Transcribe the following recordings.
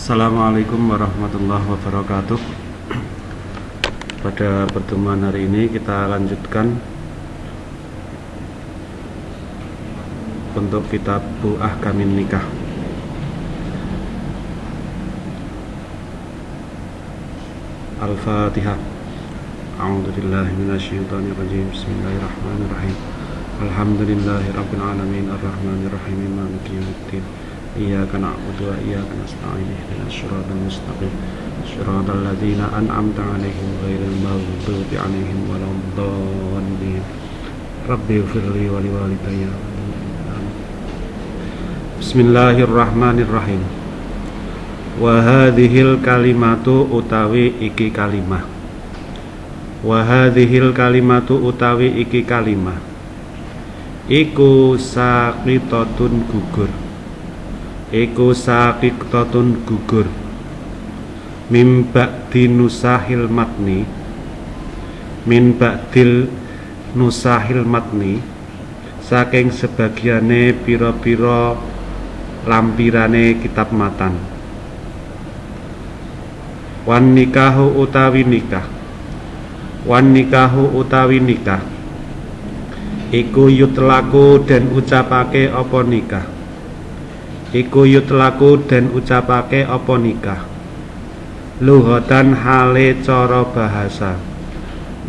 Assalamualaikum warahmatullahi wabarakatuh. Pada pertemuan hari ini kita lanjutkan Untuk kitab Bu Ahkamin Nikah. Al-Fatihah. A'udzubillahi minasyaitonirrajim. Bismillahirrahmanirrahim. Alhamdulillahi rabbil Ar-Rahmanirrahim yaumiddin Iyyaka na'budu wa iyyaka nasta'in Ihdinas siratal mustaqim Siratal ladzina an'amta 'alaihim ghairil maghdubi 'alaihim waladdallin Rabbi ighfirli wa liwalidayya Bismillahirrahmanirrahim Wa hadhil kalimatu utawi iki kalimah Wa hadhil kalimatu utawi iki kalimah Iku saqitatun gugur Iku saqitatun gugur. Min ba'di nusahil matni. Min ba'dil nusahil matni. Saking sebagiane piro-piro lampirane kitab matan. Wan nikahu utawi nikah. Wan nikahu utawi nikah. Iku yutlaku dan ucapake apa nikah iku yutlaku dan ucapake apa nikah? Lughatan hale cara bahasa.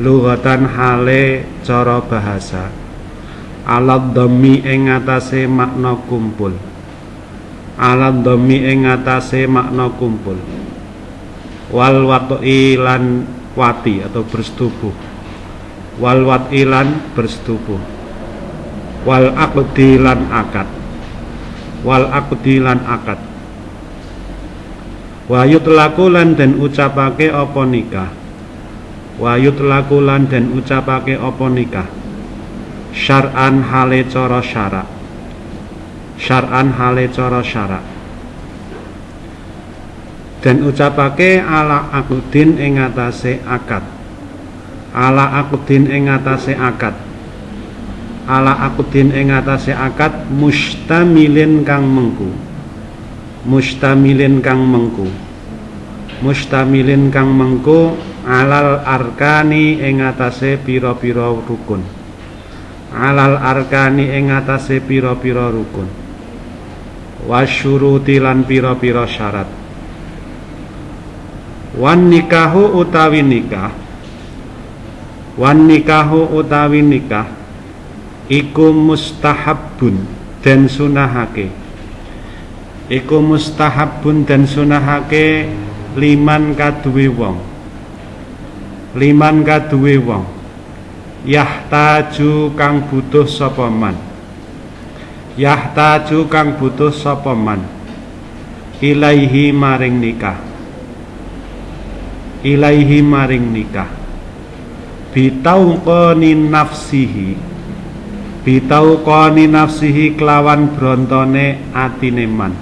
Lughatan hale cara bahasa. Alat dhammi ing atase makna kumpul. Alat dhammi ing atase makna kumpul. Wal wat'i lan wati atau bersetubuh. Wal wat'i lan bersetubuh. Wal aqdi akad wal aqdi lan akad. Wa yutlaku lan den ucapake apa nikah. Wa yutlaku lan den ucapake apa nikah. Syar'an hale cara syarak. Syar'an hale cara syarak. Dan ucapake ala akudin ing akad. Ala akudin ing akad ala akudin ing atase akad mustamilin kang mengku. Mustamilin kang mengku. Mustamilin kang mengku alal arkani ing atase pira-pira rukun. Alal arkani ing atase pira-pira rukun. Wasyuruti lan pira-pira syarat. Wan nikahu utawi nikah. Wan nikahu utawi nikah iku mustahabun dan sunahake. Iku mustahabun dan sunahake liman kaduwe wong. Liman kaduwe wong. Yahtaju kang butuh sapa man? Yahtaju kang butuh sapa man? Ilaihi maring nikah. Ilaihi maring nikah. Bitauqani nafsihi bitauqani nafsihi kelawan brontone atine man.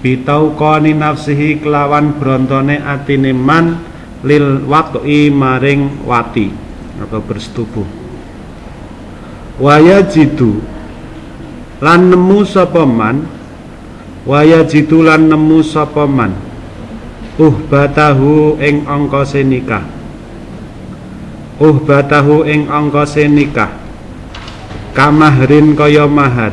Bitauqani nafsihi kelawan brontone atine man lil waqi maring wati atau bersetubuh. Waya jitu lan nemu sapa man? Waya jitu lan nemu sapa man? Uhbatahu ing angka nikah. Uhbatahu ing angka nikah kamahrin kaya mahar.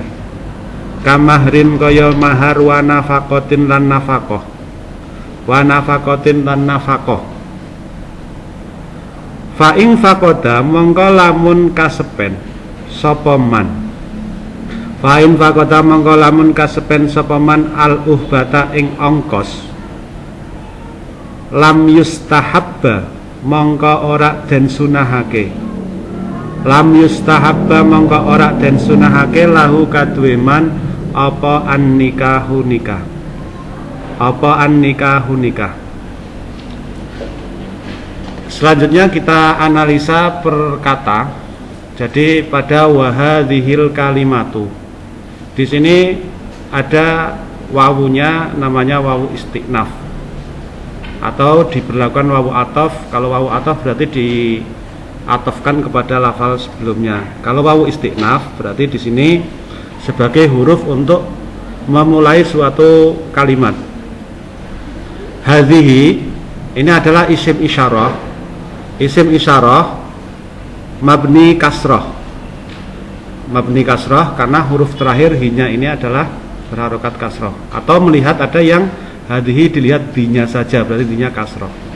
Kamahrin kaya mahar wa nafakotin lan nafakoh wa nafakotin lan nafakoh fa ing fakoda mongko lamun kasepen sapa man? Fakoda mongko lamun kasepen al uhbata ing ongkos. Lam yustahabba mongko ora den sunahake lam yustahabba mongko ora den sunahake lahu kaduwe man apa an nikahu nikah? Apa an nikahu nikah? Selanjutnya kita analisa per kata jadi pada wahadhil kalimatu. Di sini ada wawunya namanya wawu istiqnaf. Atau diberlakukan wawu atof. Kalau wawu atof berarti diatofkan kepada lafal sebelumnya. Kalau wawu istiqnaf berarti di sini sebagai huruf untuk memulai suatu kalimat. Hadhihi ini adalah isim isyarah. Isim isyarah mabni kasroh mabni kasroh karena huruf terakhir hinya ini adalah berharokat kasroh atau melihat ada yang hadhihi dilihat dinya saja berarti dinya kasroh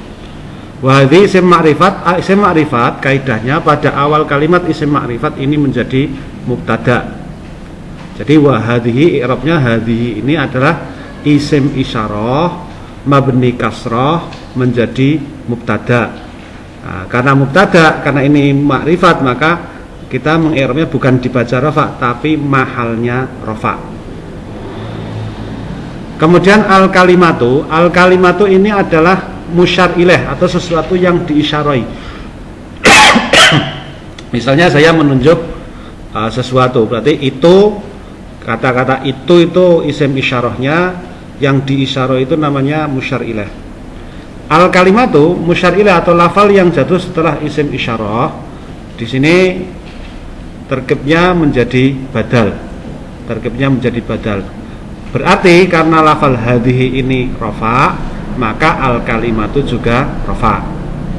wahdi isim ma'rifat isim ma'rifat kaidahnya pada awal kalimat isim ma'rifat ini menjadi mubtada. Jadi wahadihi i'rabnya hadhihi ini adalah isim isyarah mabni kasroh menjadi mubtada. Nah, karena mubtada karena ini makrifat maka kita mengirapnya bukan dibaca rofa tapi mahalnya rofa kemudian al kalimatu al kalimatu ini adalah musyar ileh atau sesuatu yang diisyarai. Misalnya saya menunjuk uh, sesuatu berarti itu kata-kata itu itu isim isyarahnya yang diisyarah itu namanya musyar ilah al kalimatu musyar ilah atau lafal yang jatuh setelah isim isyarah di sini terkebnya menjadi badal. Terkebnya menjadi badal. Berarti karena lafal hadhihi ini rofa maka al kalimatu juga rofa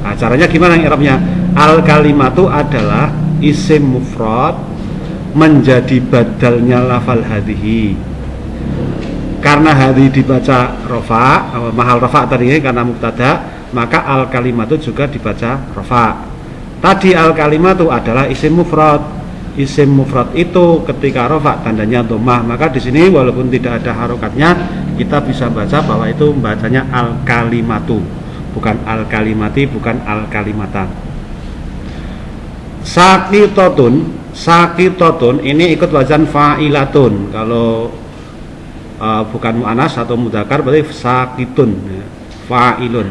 nah, caranya gimana irabnya? Al kalimatu adalah isim mufrad menjadi badalnya lafal hadhihi karena hari dibaca rofa mahal rofa tadi karena muktada maka al kalimat itu juga dibaca rofa tadi al kalimat itu adalah isim mufrad. Isim mufrad itu ketika rofa tandanya domah maka di sini walaupun tidak ada harokatnya kita bisa baca bahwa itu bacanya al kalimatu bukan al kalimati bukan al kalimatan sakitotun sakitotun ini ikut wajan fa'ilatun. Kalau uh, bukan mu'anas atau mudakar berarti sakitun ya, fa'ilun.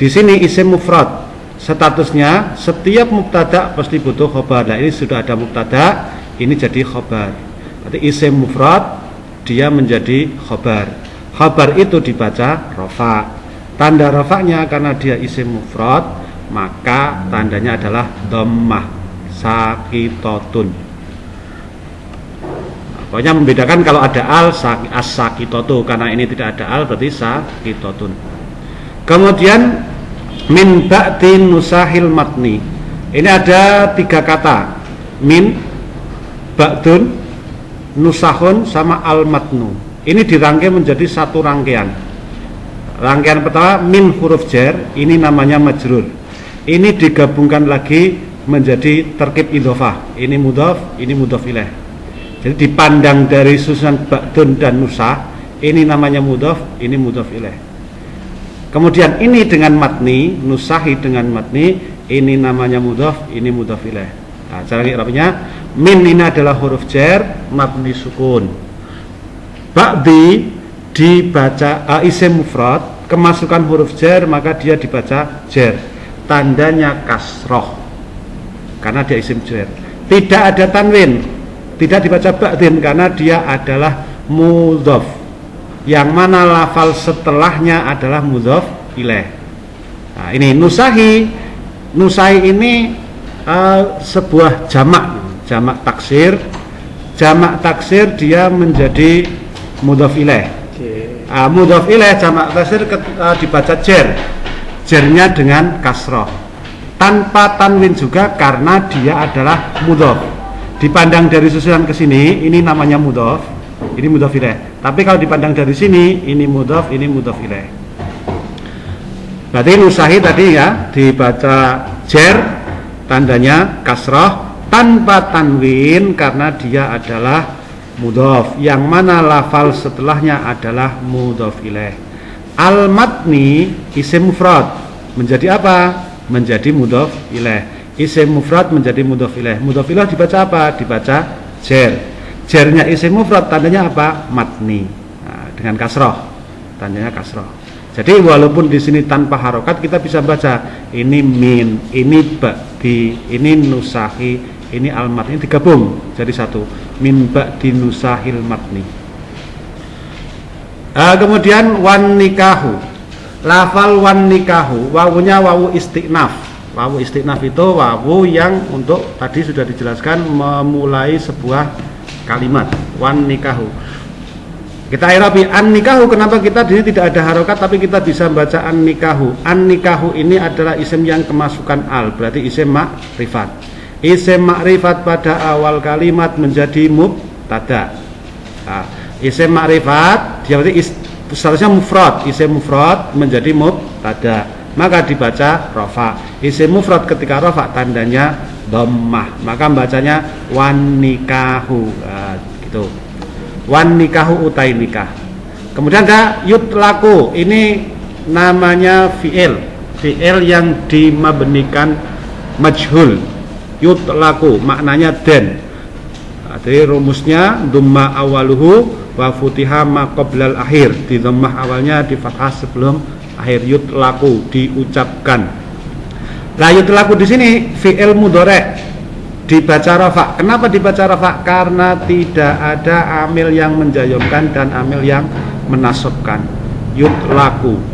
Di sini isim mufrad. Statusnya setiap mubtada pasti butuh khobar. Nah ini sudah ada mubtada ini jadi khobar. Berarti isim mufrad dia menjadi khobar khobar itu dibaca rofa tanda rofaknya karena dia isim mufrad maka tandanya adalah dhammah sakitotun Pokoknya membedakan kalau ada al as sakitotu karena ini tidak ada al berarti sakitotun. Kemudian min ba'din nusahil matni. Ini ada tiga kata. Min ba'dun nusahun sama al matnu. Ini dirangkai menjadi satu rangkaian. Rangkaian pertama min huruf jer, ini namanya majrur. Ini digabungkan lagi menjadi terkib idhofah. Ini mudhaf, ini mudhaf ilaih jadi dipandang dari susunan ba'dun dan nusa, ini namanya mudhaf, ini mudhaf ilaih. Kemudian ini dengan matni, nusahi dengan matni, ini namanya mudhaf, ini mudhaf ilaih. Nah, cara i'rabnya min ini adalah huruf jar, matni sukun. Ba'di dibaca uh, isim mufrad, kemasukan huruf jar maka dia dibaca jar. Tandanya kasroh. Karena dia isim jar. Tidak ada tanwin, tidak dibaca ba'din karena dia adalah mudhof yang mana lafal setelahnya adalah mudhof ilaih nah, ini nusahi nusahi ini uh, sebuah jamak jamak taksir jamak taksir dia menjadi mudhof ilaih uh, mudhof ilaih jamak taksir uh, dibaca jer. Jernya dengan kasroh. Tanpa tanwin juga karena dia adalah mudhof. Dipandang dari susunan ke sini ini namanya mudhof ini mudhof ilaih tapi kalau dipandang dari sini ini mudhof ini mudhof ilaih berarti nusahi tadi ya dibaca jer tandanya kasroh tanpa tanwin karena dia adalah mudhof yang mana lafal setelahnya adalah mudhof ilaih al matni isim mufrad menjadi apa menjadi mudhof ilaih isim mufrad menjadi mudhof ilaih. Mudhof ilaih dibaca apa? Dibaca jer. Jernya isim mufrad tandanya apa? Matni. Nah, dengan kasroh. Tandanya kasroh. Jadi walaupun di sini tanpa harokat kita bisa baca ini min, ini ba'di, ini nusahi, ini almat ini digabung jadi satu. Min ba'di nusahil matni. Uh, kemudian wan nikahu. Lafal wan nikahu, wawunya wawu istiqnaf Wawu istinaf itu wawu yang untuk tadi sudah dijelaskan memulai sebuah kalimat wan nikahu. kita irabi an nikahu kenapa kita di sini tidak ada harokat tapi kita bisa baca an nikahu an nikahu ini adalah isim yang kemasukan al berarti isim makrifat isim makrifat pada awal kalimat menjadi mubtada. Nah, isim makrifat dia berarti is, seharusnya mufrad. Isim mufrad menjadi mubtada. Maka dibaca rofa isim mufrad ketika rofa tandanya dhammah. Maka bacanya wan nikahu. Nah, gitu. Wan nikahu utai nikah. Kemudian ada yutlaku ini namanya fi'il. Fi'il yang dimabenikan majhul yutlaku maknanya den nah, jadi rumusnya dumma awaluhu wa futiha ma qoblal akhir di dhammah awalnya di fathah sebelum akhir yutlaku diucapkan lah yutlaku di sini fi'il mudhari dibaca rafa. Kenapa dibaca rafa? Karena tidak ada amil yang menjayomkan dan amil yang menasabkan. Yutlaku.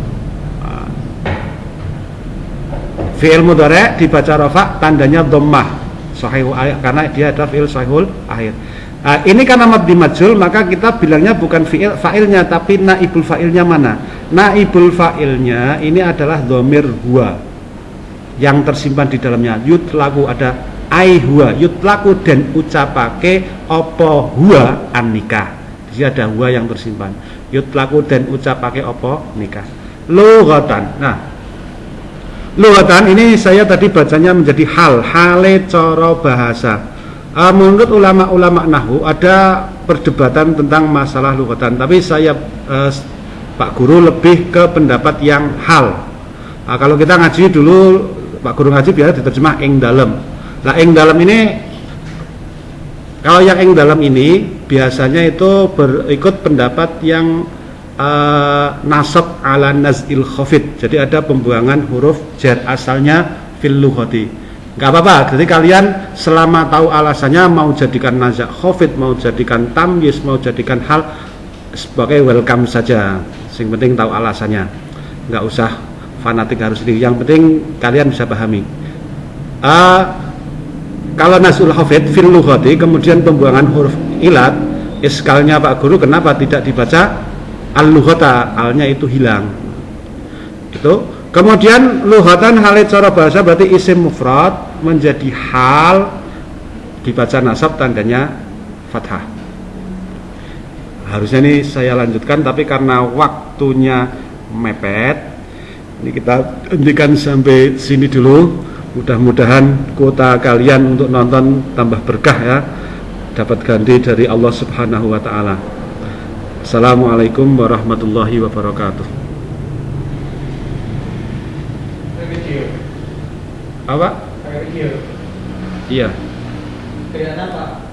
Fi'il mudhari dibaca rafa tandanya dhammah. Ayat karena dia ada fi'il sahihul akhir. Nah, ini karena mabdi majul maka kita bilangnya bukan fi'il fa'ilnya tapi naibul fa'ilnya mana? Naibul fa'ilnya ini adalah domir huwa yang tersimpan di dalamnya. Yutlaku ada ai huwa yutlaku dan ucapake opo huwa an nikah di ada huwa yang tersimpan yutlaku dan ucapake opo nikah lughatan nah lughatan ini saya tadi bacanya menjadi hal hale coro bahasa. Uh, menurut ulama-ulama nahu ada perdebatan tentang masalah lughatan tapi saya uh, Pak Guru lebih ke pendapat yang hal. Nah, kalau kita ngaji dulu Pak Guru ngaji biar diterjemah ing dalam Nah, ing dalam ini kalau yang ing dalam ini biasanya itu berikut pendapat yang uh, nasab ala nazil khafid. Jadi ada pembuangan huruf jar asalnya fil lughati. Enggak apa-apa. Jadi kalian selama tahu alasannya mau jadikan nazak khafid, mau jadikan tamyiz, mau jadikan hal sebagai welcome saja. Yang penting tahu alasannya. Enggak usah fanatik harus ini. Yang penting kalian bisa pahami. Uh, kalau nasul hafid fil lughati kemudian pembuangan huruf ilat iskalnya Pak Guru kenapa tidak dibaca al lughata alnya itu hilang itu kemudian lughatan hal cara bahasa berarti isim mufrad menjadi hal dibaca nasab tandanya fathah harusnya ini saya lanjutkan tapi karena waktunya mepet ini kita hentikan sampai sini dulu Mudah-mudahan kuota kalian untuk nonton tambah berkah ya. Dapat ganti dari Allah Subhanahu wa taala. Assalamualaikum warahmatullahi wabarakatuh. Apa? Iya. Kelihatan apa?